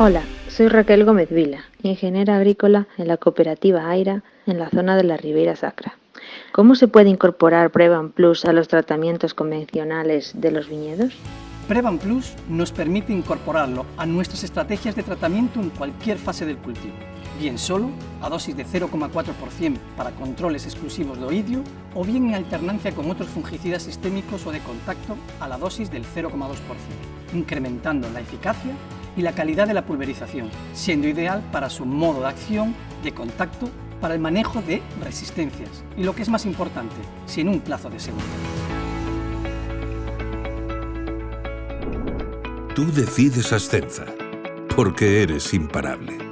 Hola, soy Raquel Gómez Vila, ingeniera agrícola en la cooperativa AIRA en la zona de la Ribeira Sacra. ¿Cómo se puede incorporar Prevan Plus a los tratamientos convencionales de los viñedos? Prevan Plus nos permite incorporarlo a nuestras estrategias de tratamiento en cualquier fase del cultivo, bien solo, a dosis de 0,4% para controles exclusivos de oidio, o bien en alternancia con otros fungicidas sistémicos o de contacto a la dosis del 0,2%, incrementando la eficacia y la calidad de la pulverización, siendo ideal para su modo de acción de contacto para el manejo de resistencias y lo que es más importante, sin un plazo de seguridad. Tú decides Ascenza, porque eres imparable.